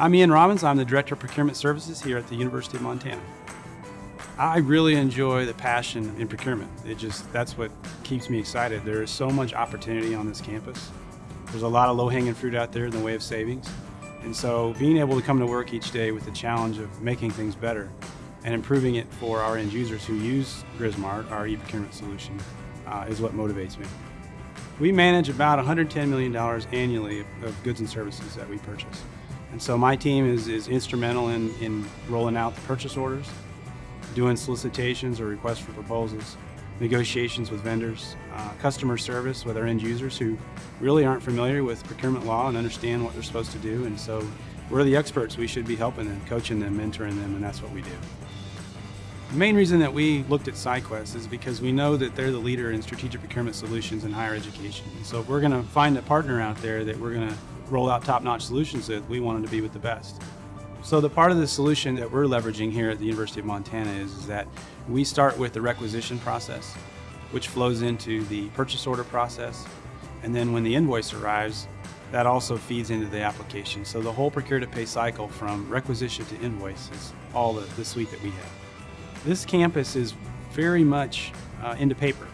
I'm Ian Robbins. I'm the Director of Procurement Services here at the University of Montana. I really enjoy the passion in procurement. It just, that's what keeps me excited. There is so much opportunity on this campus. There's a lot of low-hanging fruit out there in the way of savings. And so being able to come to work each day with the challenge of making things better and improving it for our end users who use GrizMart, our e-procurement solution, uh, is what motivates me. We manage about $110 million annually of goods and services that we purchase. And so my team is, is instrumental in, in rolling out the purchase orders, doing solicitations or requests for proposals, negotiations with vendors, uh, customer service with our end users who really aren't familiar with procurement law and understand what they're supposed to do. And so we're the experts. We should be helping them, coaching them, mentoring them, and that's what we do. The main reason that we looked at SciQuest is because we know that they're the leader in strategic procurement solutions in higher education. So if we're going to find a partner out there that we're going to roll out top-notch solutions with, we wanted to be with the best. So the part of the solution that we're leveraging here at the University of Montana is, is that we start with the requisition process, which flows into the purchase order process, and then when the invoice arrives, that also feeds into the application. So the whole procure to pay cycle from requisition to invoice is all the, the suite that we have. This campus is very much uh, into paper.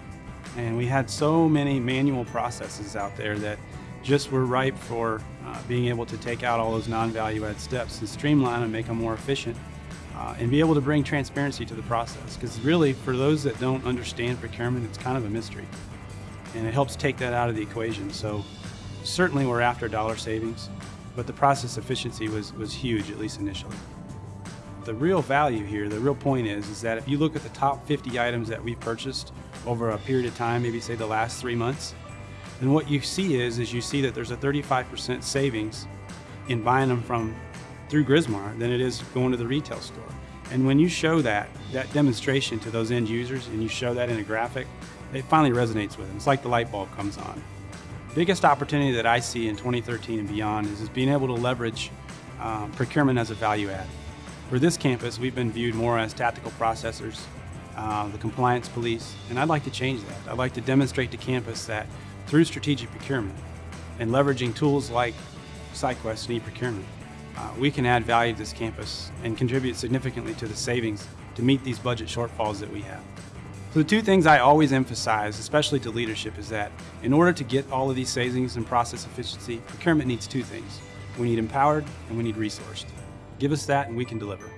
And we had so many manual processes out there that just were ripe for uh, being able to take out all those non-value add steps and streamline and make them more efficient uh, and be able to bring transparency to the process. Because really, for those that don't understand procurement, it's kind of a mystery. And it helps take that out of the equation. So certainly we're after dollar savings, but the process efficiency was, was huge, at least initially. The real value here, the real point is, is that if you look at the top 50 items that we've purchased over a period of time, maybe say the last three months, then what you see is, is you see that there's a 35% savings in buying them from through GrizMart than it is going to the retail store. And when you show that, that demonstration to those end users and you show that in a graphic, it finally resonates with them. It's like the light bulb comes on. Biggest opportunity that I see in 2013 and beyond is, is being able to leverage um, procurement as a value add. For this campus, we've been viewed more as tactical processors, uh, the compliance police, and I'd like to change that. I'd like to demonstrate to campus that through strategic procurement and leveraging tools like SciQuest and e-procurement, uh, we can add value to this campus and contribute significantly to the savings to meet these budget shortfalls that we have. So the two things I always emphasize, especially to leadership, is that in order to get all of these savings and process efficiency, procurement needs two things. We need empowered and we need resourced. Give us that and we can deliver.